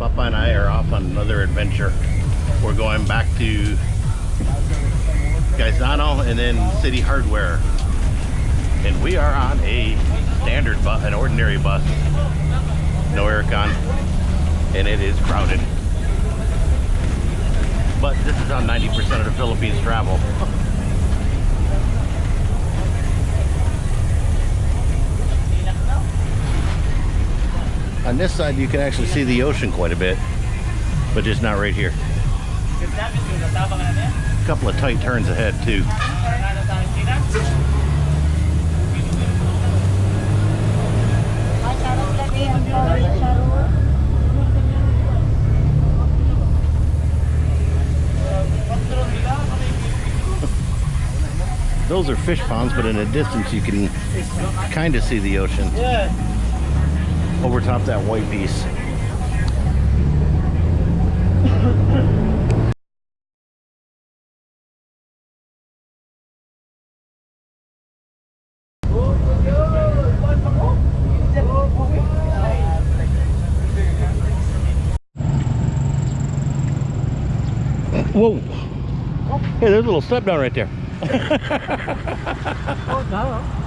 Papa and I are off on another adventure. We're going back to Gaisano and then City Hardware. And we are on a standard bus, an ordinary bus. No aircon. And it is crowded. But this is how 90% of the Philippines travel. On this side, you can actually see the ocean quite a bit, but just not right here. A couple of tight turns ahead, too. Those are fish ponds, but in a distance you can kind of see the ocean over top that white piece. Whoa. Hey, there's a little step down right there. Oh,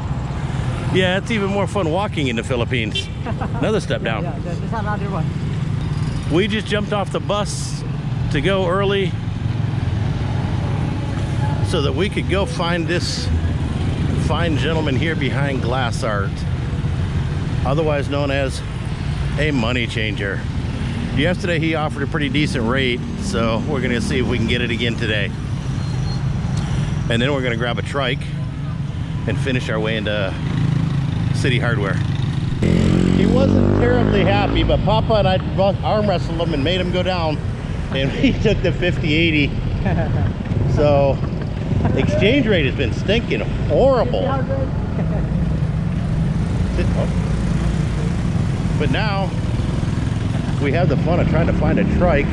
Yeah, it's even more fun walking in the Philippines. Another step down. Yeah, there's another one. We just jumped off the bus to go early so that we could go find this fine gentleman here behind glass art, otherwise known as a money changer. Yesterday he offered a pretty decent rate, so we're gonna see if we can get it again today. And then we're gonna grab a trike and finish our way into City Hardware. He wasn't terribly happy, but Papa and I arm wrestled him and made him go down, and he took the 50-80. so exchange rate has been stinking horrible. Oh. But now we have the fun of trying to find a trike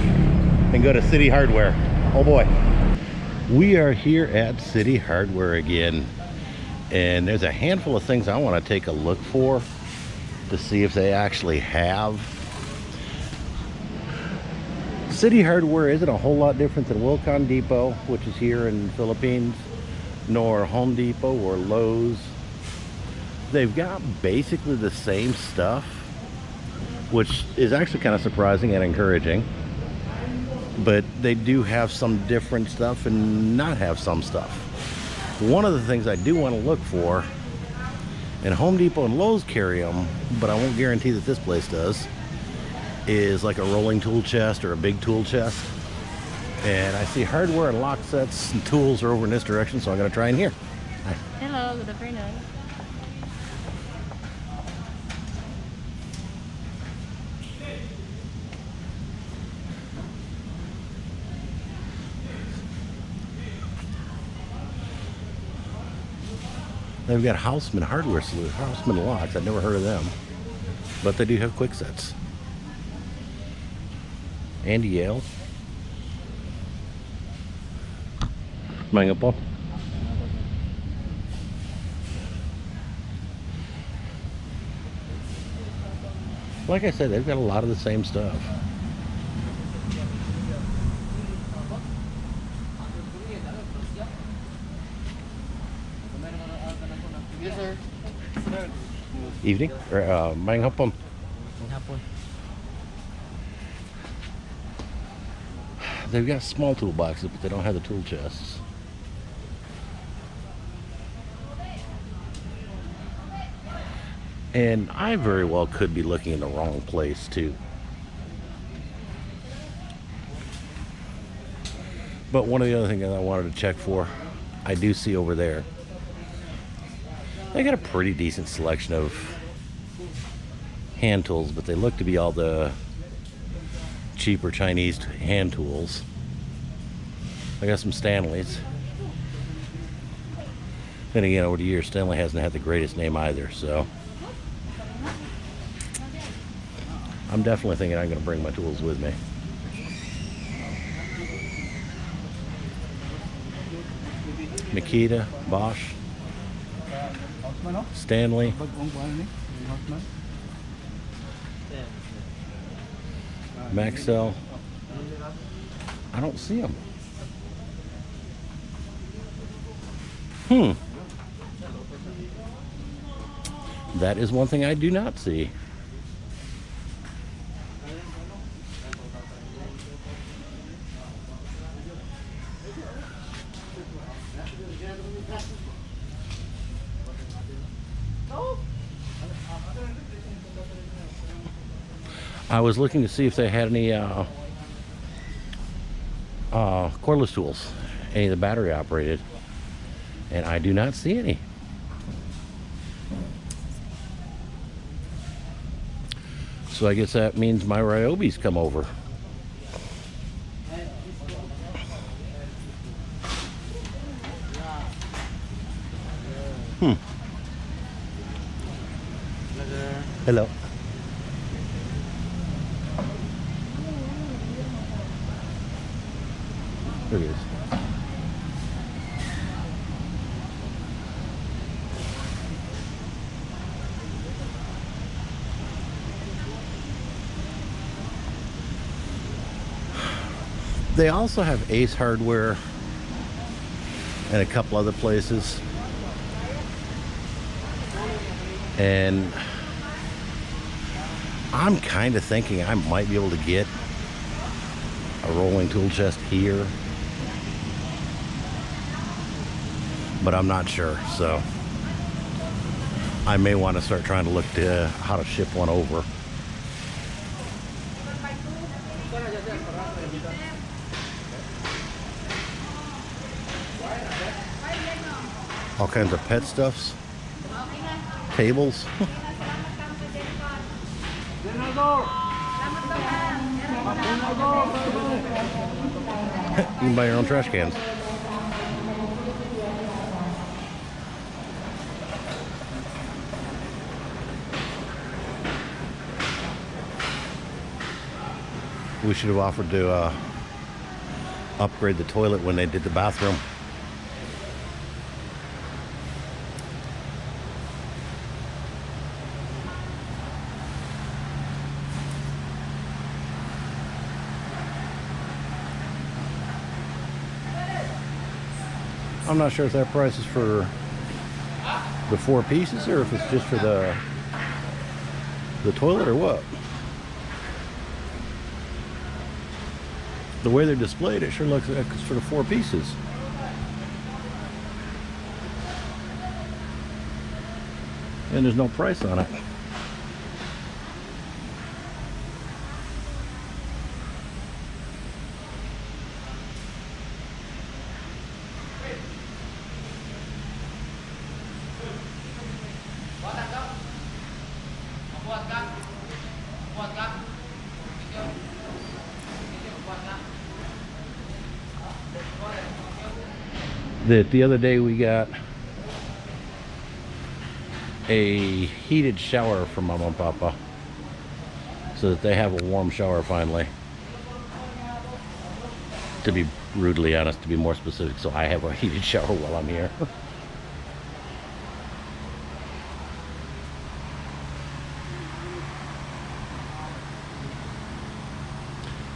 and go to City Hardware. Oh boy. We are here at City Hardware again and there's a handful of things I want to take a look for to see if they actually have. City Hardware isn't a whole lot different than Wilcon Depot, which is here in the Philippines, nor Home Depot or Lowe's. They've got basically the same stuff, which is actually kind of surprising and encouraging. But they do have some different stuff and not have some stuff. One of the things I do want to look for, and Home Depot and Lowe's carry them, but I won't guarantee that this place does, is like a rolling tool chest or a big tool chest. And I see hardware and lock sets and tools are over in this direction, so I'm going to try in here. Hi. Hello, good afternoon. They've got Houseman Hardware Solutions, Houseman Locks. I've never heard of them, but they do have Kwiksets. And Yale. Po. Like I said, they've got a lot of the same stuff. Yes, sir. Evening? Or, uh, mayang hapon. They've got small toolboxes, but they don't have the tool chests. And I very well could be looking in the wrong place too. But one of the other things that I wanted to check for, I do see over there. They got a pretty decent selection of hand tools, but they look to be all the cheaper Chinese hand tools. I got some Stanleys. Then again, over the years, Stanley hasn't had the greatest name either, so. I'm definitely thinking I'm going to bring my tools with me. Makita, Bosch, Stanley. Maxell. I don't see him. Hmm. That is one thing I do not see. I was looking to see if they had any uh, uh, cordless tools, any of the battery operated, and I do not see any. So I guess that means my Ryobi's come over. Hmm. Hello. There it is. They also have Ace Hardware and a couple other places. And I'm kind of thinking I might be able to get a rolling tool chest here. But I'm not sure, so I may want to start trying to look to uh, how to ship one over. All kinds of pet stuffs, tables. you can buy your own trash cans. We should have offered to uh, upgrade the toilet when they did the bathroom. I'm not sure if that price is for the four pieces or if it's just for the the toilet or what. The way they're displayed, it sure looks like for the four pieces. And there's no price on it. That the other day we got a heated shower for Mama and Papa so that they have a warm shower finally. To be brutally honest to be more specific so I have a heated shower while I'm here.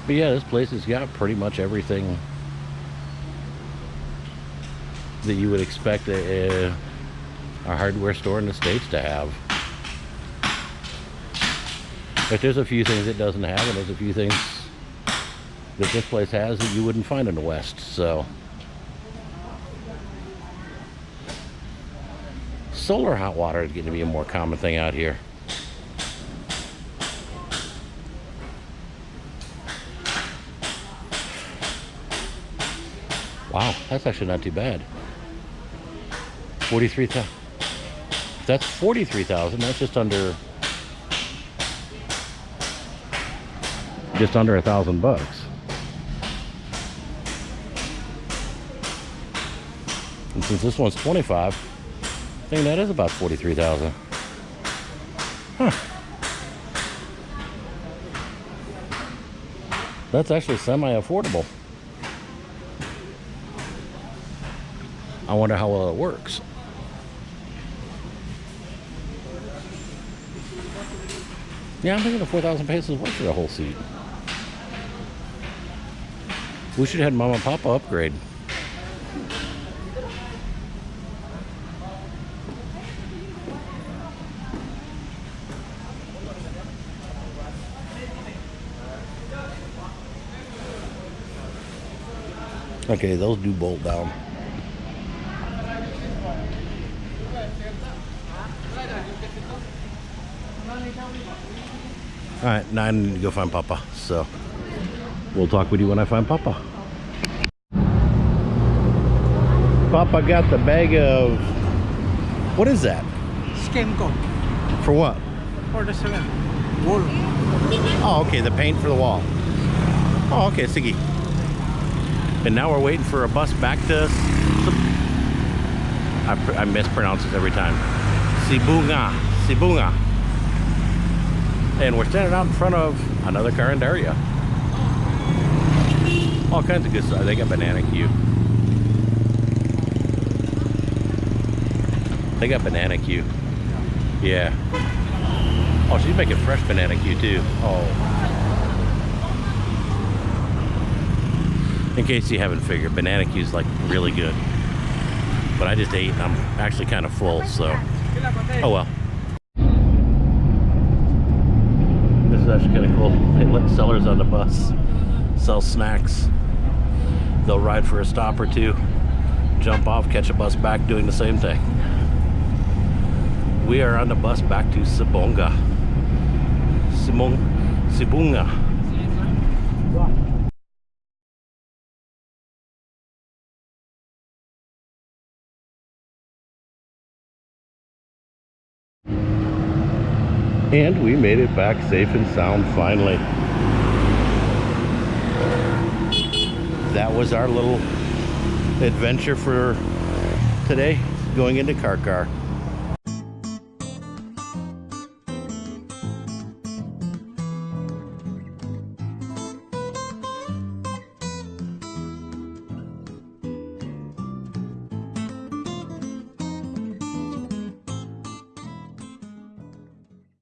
But yeah this place has got pretty much everything that you would expect a, a, hardware store in the States to have. But there's a few things it doesn't have, and there's a few things that this place has that you wouldn't find in the West, so. Solar hot water is getting to be a more common thing out here. Wow, that's actually not too bad. 43,000. That's 43,000. That's just under just under a thousand bucks. And since this one's 25, I think that is about 43,000. Huh. That's actually semi-affordable. I wonder how well it works. Yeah, I'm thinking the 4,000 pesos worth for the whole seat. We should have had Mama and Papa upgrade. Okay, those do bolt down. All right, now I need to go find Papa. So we'll talk with you when I find Papa. Papa got the bag of what is that? Code For what? for the cement. Wool. Oh, okay, the paint for the wall. Oh, okay, Siggy. And now we're waiting for a bus back to. I, I mispronounce this every time. Sibunga. Sibunga. And we're standing out in front of another carinderia. All kinds of good stuff. They got banana Q. They got banana Q. Yeah. Oh, she's making fresh banana Q too. Oh. In case you haven't figured, banana Q is like really good. But I just ate and I'm actually kind of full, so. Oh well. This is actually kind of cool. They let sellers on the bus sell snacks. They'll ride for a stop or two, jump off, catch a bus back, doing the same thing. We are on the bus back to Sibonga. Simon, Sibunga. And we made it back safe and sound finally. That was our little adventure for today, going into Car.